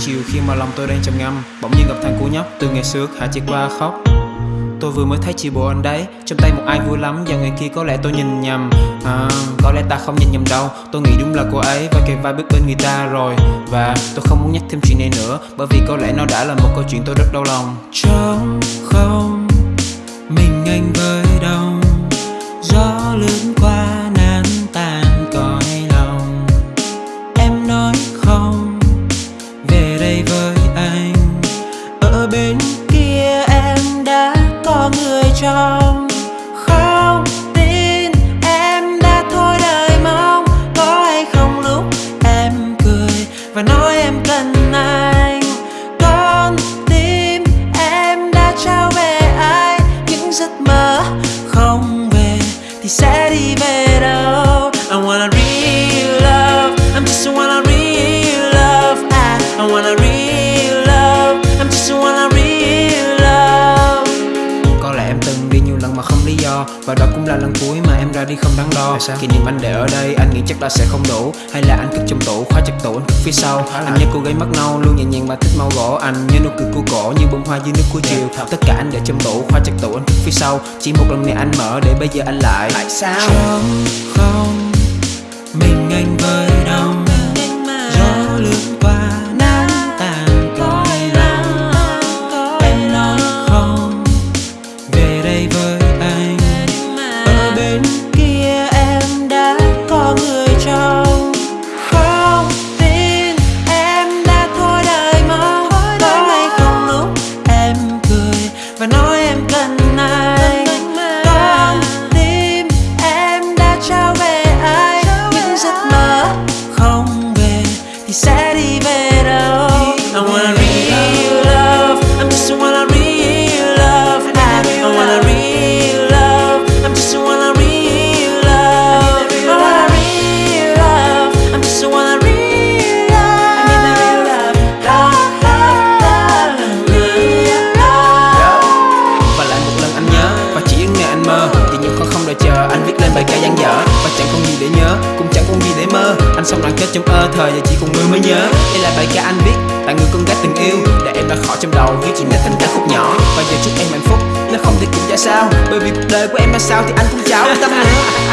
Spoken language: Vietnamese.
chiều khi mà lòng tôi đang trầm ngâm Bỗng nhiên gặp thằng cu nhóc từ ngày xưa hạ chỉ qua khóc. Tôi vừa mới thấy chị bộ anh đấy Trong tay một ai vui lắm Và người kia có lẽ tôi nhìn nhầm. À, Có lẽ ta không nhìn nhầm đâu Tôi nghĩ đúng là cô ấy Và kề vai bước bên người ta rồi. Và tôi không muốn nhắc thêm chuyện này nữa Bởi vì có lẽ nó đã là một câu chuyện tôi rất đau lòng. Trong không Mình anh với đông trong Không tin em đã thôi đời mong Có hay không lúc em cười Và nói em cần anh. Con tim em đã trao về ai Những giấc mơ không về Thì sẽ đi về đâu? Mà không lý do. Và đó cũng là lần cuối mà em ra đi không đắn đo Kỷ niệm anh để ở đây anh nghĩ chắc là sẽ không đủ. Hay là anh cất trong tủ khóa chặt tủ anh cất phía sau. Anh nhớ cô gái mắt nâu luôn nhẹ nhàng và thích màu gỗ Anh. Nhớ nụ cười của cổ như bông hoa dưới nước cuối chiều. Tất cả anh để trong tủ khóa chặt tủ anh cất phía sau. Chỉ một lần này anh mở để bây giờ anh lại. Tại sao? Trống không Mình anh với về Thì không gì để mơ? Anh xong đoạn kết trong ơ thời, giờ chỉ còn mưa mới nhớ. Đây là bài ca anh viết tặng người con gái từng yêu, Để em đã khỏi trong đầu Viết chuyện này thành ca khúc nhỏ. Và giờ chúc em hạnh phúc, Nếu không thì cũng chả sao, Bởi vì cuộc đời của em ra sao Thì anh cũng cháo tâm. nữa